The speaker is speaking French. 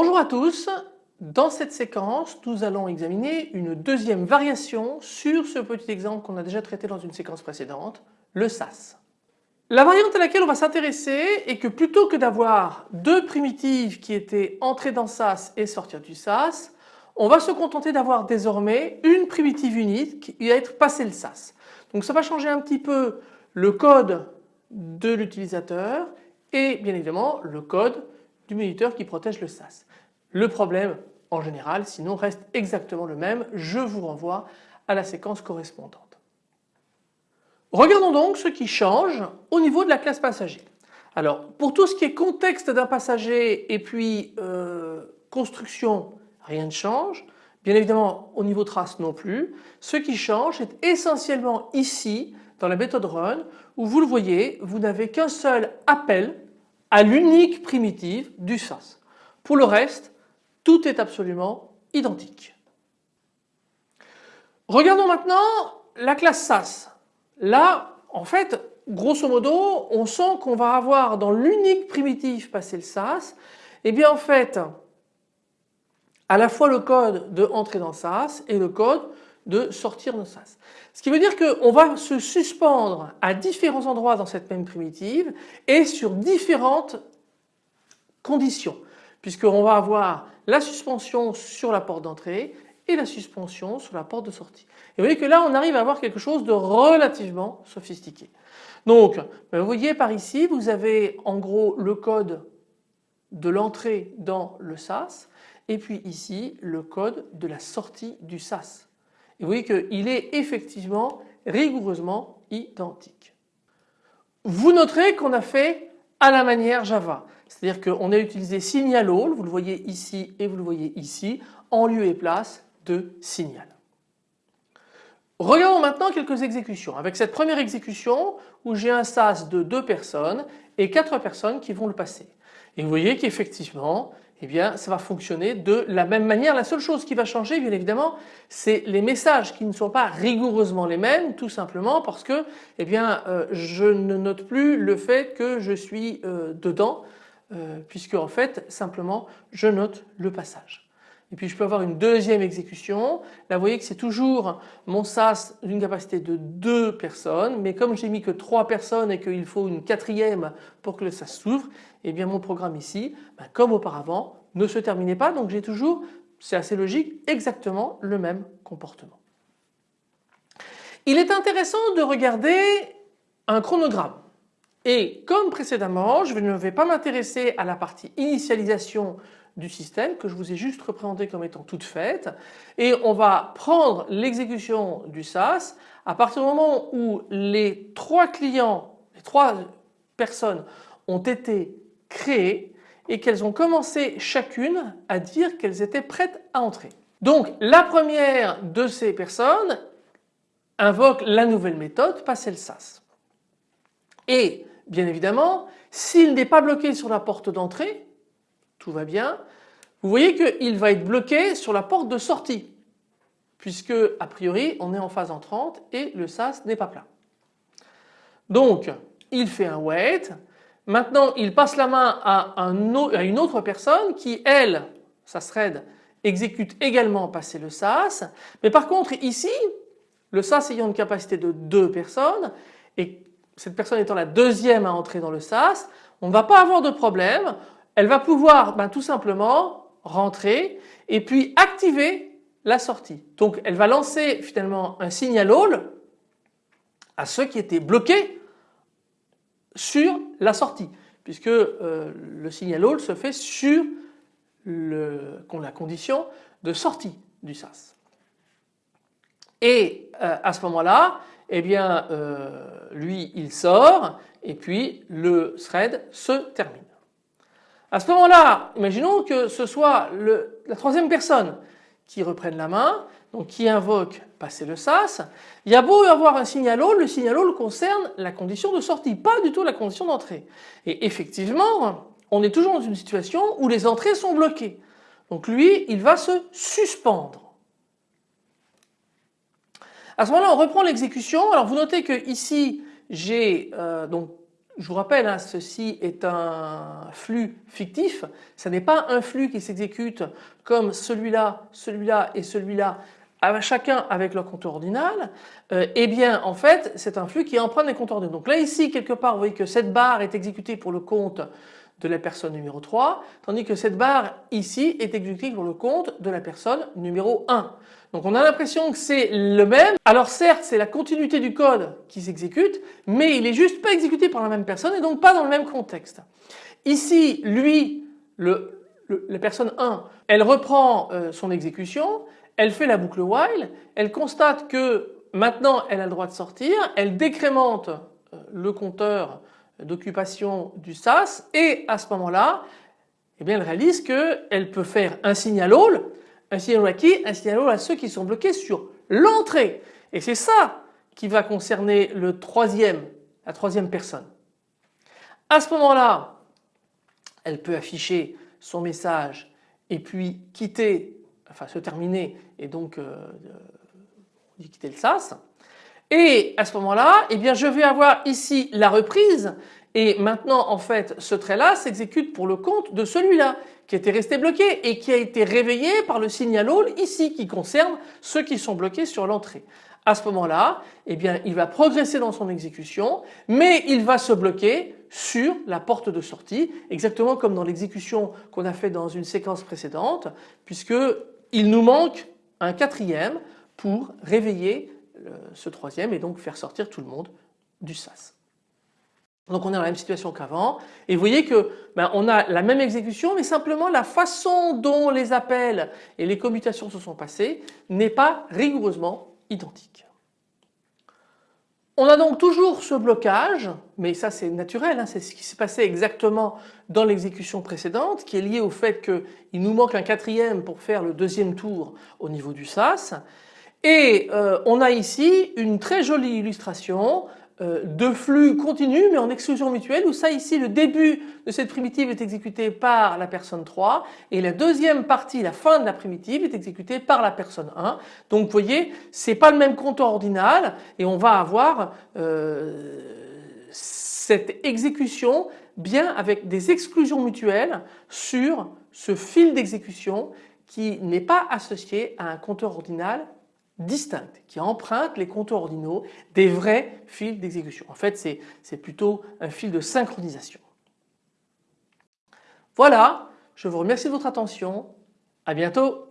Bonjour à tous, dans cette séquence nous allons examiner une deuxième variation sur ce petit exemple qu'on a déjà traité dans une séquence précédente, le SAS. La variante à laquelle on va s'intéresser est que plutôt que d'avoir deux primitives qui étaient entrées dans SAS et sortir du SAS, on va se contenter d'avoir désormais une primitive unique qui va être passée le SAS. Donc ça va changer un petit peu le code de l'utilisateur et bien évidemment le code du moniteur qui protège le SAS. Le problème en général sinon reste exactement le même, je vous renvoie à la séquence correspondante. Regardons donc ce qui change au niveau de la classe passager. Alors pour tout ce qui est contexte d'un passager et puis euh, construction rien ne change. Bien évidemment au niveau trace non plus. Ce qui change est essentiellement ici dans la méthode run où vous le voyez vous n'avez qu'un seul appel à l'unique primitive du SAS. Pour le reste, tout est absolument identique. Regardons maintenant la classe SAS. Là, en fait, grosso modo, on sent qu'on va avoir dans l'unique primitive passé le SAS, et eh bien en fait, à la fois le code de entrer dans SAS et le code de sortir de SAS. Ce qui veut dire qu'on va se suspendre à différents endroits dans cette même primitive et sur différentes conditions puisqu'on va avoir la suspension sur la porte d'entrée et la suspension sur la porte de sortie. Et vous voyez que là on arrive à avoir quelque chose de relativement sophistiqué. Donc vous voyez par ici vous avez en gros le code de l'entrée dans le SAS et puis ici le code de la sortie du SAS. Et vous voyez qu'il est effectivement rigoureusement identique. Vous noterez qu'on a fait à la manière Java. C'est-à-dire qu'on a utilisé signal all, vous le voyez ici et vous le voyez ici, en lieu et place de signal. Regardons maintenant quelques exécutions. Avec cette première exécution où j'ai un SAS de deux personnes et quatre personnes qui vont le passer. Et vous voyez qu'effectivement eh bien ça va fonctionner de la même manière. La seule chose qui va changer bien évidemment c'est les messages qui ne sont pas rigoureusement les mêmes tout simplement parce que eh euh, je ne note plus le fait que je suis euh, dedans euh, puisque en fait simplement je note le passage. Et puis je peux avoir une deuxième exécution. Là vous voyez que c'est toujours mon SAS d'une capacité de deux personnes mais comme j'ai mis que trois personnes et qu'il faut une quatrième pour que le SAS s'ouvre, eh bien mon programme ici, ben, comme auparavant, ne se terminait pas donc j'ai toujours, c'est assez logique, exactement le même comportement. Il est intéressant de regarder un chronogramme. Et comme précédemment, je ne vais pas m'intéresser à la partie initialisation du système que je vous ai juste représenté comme étant toute faite et on va prendre l'exécution du SAS à partir du moment où les trois clients, les trois personnes ont été créées et qu'elles ont commencé chacune à dire qu'elles étaient prêtes à entrer. Donc la première de ces personnes invoque la nouvelle méthode passer le SAS. Et bien évidemment s'il n'est pas bloqué sur la porte d'entrée tout va bien. Vous voyez qu'il va être bloqué sur la porte de sortie puisque a priori on est en phase entrante et le SAS n'est pas plein. Donc il fait un wait, maintenant il passe la main à, une autre personne qui elle, sa thread, exécute également passer le SAS mais par contre ici le SAS ayant une capacité de deux personnes et cette personne étant la deuxième à entrer dans le SAS, on ne va pas avoir de problème, elle va pouvoir ben, tout simplement rentrer et puis activer la sortie. Donc elle va lancer finalement un signal all à ceux qui étaient bloqués sur la sortie puisque euh, le signal all se fait sur la condition de sortie du SAS. Et euh, à ce moment-là, eh bien euh, lui il sort et puis le thread se termine. À ce moment-là, imaginons que ce soit la troisième personne qui reprenne la main, donc qui invoque passer le SAS. Il y a beau avoir un signal all, le signal concerne la condition de sortie, pas du tout la condition d'entrée. Et effectivement, on est toujours dans une situation où les entrées sont bloquées. Donc lui, il va se suspendre. À ce moment-là, on reprend l'exécution. Alors vous notez que ici, j'ai euh, donc je vous rappelle, hein, ceci est un flux fictif, ce n'est pas un flux qui s'exécute comme celui-là, celui-là et celui-là chacun avec leur compteur ordinal, euh, eh bien en fait c'est un flux qui emprunte des compteurs ordinaux. Donc là ici quelque part vous voyez que cette barre est exécutée pour le compte de la personne numéro 3 tandis que cette barre ici est exécutée pour le compte de la personne numéro 1. Donc on a l'impression que c'est le même. Alors certes c'est la continuité du code qui s'exécute mais il est juste pas exécuté par la même personne et donc pas dans le même contexte. Ici lui la personne 1 elle reprend euh, son exécution elle fait la boucle while, elle constate que maintenant elle a le droit de sortir, elle décrémente euh, le compteur d'occupation du SAS et à ce moment-là eh bien elle réalise qu'elle peut faire un signal all, un signal à qui Un signal à ceux qui sont bloqués sur l'entrée et c'est ça qui va concerner le troisième, la troisième personne. À ce moment-là elle peut afficher son message et puis quitter enfin se terminer et donc euh, quitter le SAS. Et à ce moment-là, eh bien je vais avoir ici la reprise et maintenant en fait ce trait-là s'exécute pour le compte de celui-là qui était resté bloqué et qui a été réveillé par le signal all ici qui concerne ceux qui sont bloqués sur l'entrée. À ce moment-là, eh il va progresser dans son exécution mais il va se bloquer sur la porte de sortie exactement comme dans l'exécution qu'on a fait dans une séquence précédente puisque il nous manque un quatrième pour réveiller ce troisième et donc faire sortir tout le monde du SAS. Donc on est dans la même situation qu'avant et vous voyez que ben, on a la même exécution mais simplement la façon dont les appels et les commutations se sont passées n'est pas rigoureusement identique. On a donc toujours ce blocage, mais ça c'est naturel, hein, c'est ce qui s'est passé exactement dans l'exécution précédente qui est lié au fait qu'il nous manque un quatrième pour faire le deuxième tour au niveau du SAS. Et euh, on a ici une très jolie illustration de flux continu mais en exclusion mutuelle où ça ici le début de cette primitive est exécuté par la personne 3 et la deuxième partie, la fin de la primitive est exécutée par la personne 1. Donc vous voyez c'est pas le même compteur ordinal et on va avoir euh, cette exécution bien avec des exclusions mutuelles sur ce fil d'exécution qui n'est pas associé à un compteur ordinal distincte qui emprunte les compteurs ordinaux des vrais fils d'exécution. En fait c'est plutôt un fil de synchronisation. Voilà, je vous remercie de votre attention, à bientôt.